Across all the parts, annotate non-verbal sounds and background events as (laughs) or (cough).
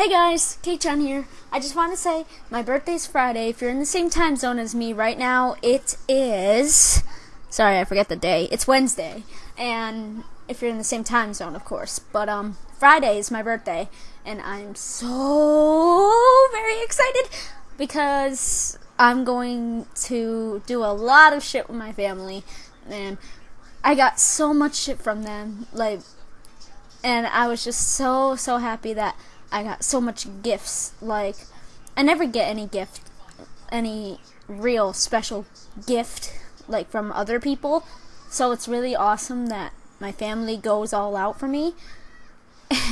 Hey guys, John here. I just want to say my birthday's Friday. If you're in the same time zone as me right now, it is. Sorry, I forget the day. It's Wednesday, and if you're in the same time zone, of course. But um, Friday is my birthday, and I'm so very excited because I'm going to do a lot of shit with my family, and I got so much shit from them, like, and I was just so so happy that I got so much gifts. Like, I never get any gift, any real special gift, like from other people. So it's really awesome that my family goes all out for me. (laughs)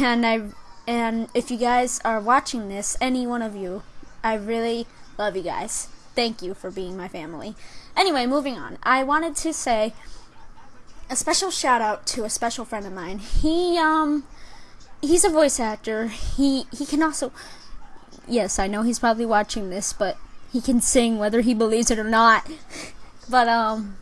And I, and if you guys are watching this, any one of you, I really love you guys. Thank you for being my family. Anyway, moving on. I wanted to say a special shout out to a special friend of mine. He um he's a voice actor. He he can also yes, I know he's probably watching this, but he can sing whether he believes it or not. (laughs) but um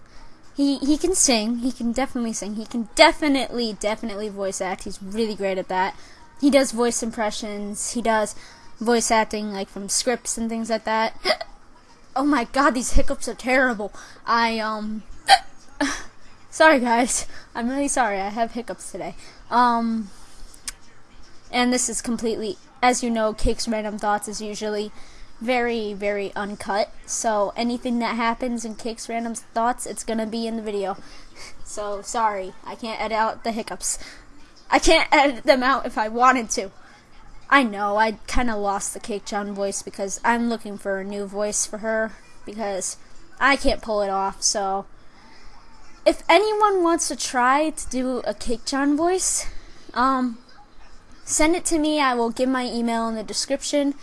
he he can sing. He can definitely sing. He can definitely definitely voice act. He's really great at that. He does voice impressions. He does voice acting like from scripts and things like that. (gasps) oh my god, these hiccups are terrible. I um (laughs) sorry guys. I'm really sorry. I have hiccups today. Um and this is completely, as you know, Cake's Random Thoughts is usually very, very uncut. So anything that happens in Cake's Random Thoughts, it's gonna be in the video. (laughs) So sorry, I can't edit out the hiccups. I can't edit them out if I wanted to. I know, I kind of lost the Cake-chan voice because I'm looking for a new voice for her because I can't pull it off. So if anyone wants to try to do a Cake-chan voice, um, Send it to me. I will give my email in the description.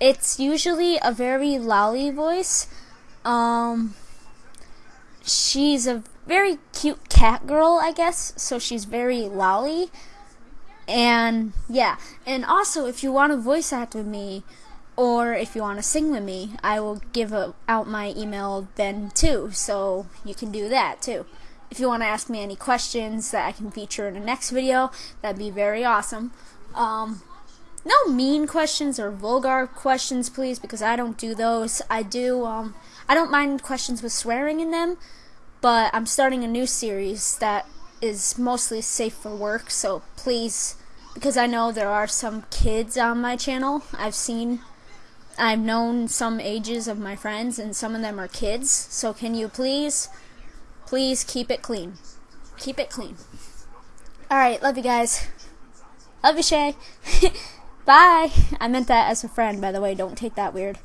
It's usually a very loli voice. Um, she's a very cute cat girl, I guess. So she's very loli. And yeah. And also, if you want to voice act with me, or if you want to sing with me, I will give a, out my email then too. So you can do that too. If you want to ask me any questions that I can feature in the next video, that'd be very awesome. Um, no mean questions or vulgar questions, please, because I don't do those. I do, um, I don't mind questions with swearing in them, but I'm starting a new series that is mostly safe for work, so please, because I know there are some kids on my channel. I've seen, I've known some ages of my friends, and some of them are kids, so can you please, please keep it clean. Keep it clean. Alright, love you guys. Love you, Shay. (laughs) Bye. I meant that as a friend, by the way. Don't take that weird.